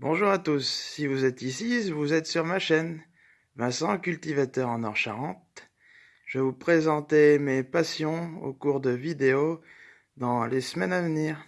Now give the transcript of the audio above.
Bonjour à tous, si vous êtes ici, vous êtes sur ma chaîne, Vincent, cultivateur en Or Charente. Je vais vous présenter mes passions au cours de vidéos dans les semaines à venir.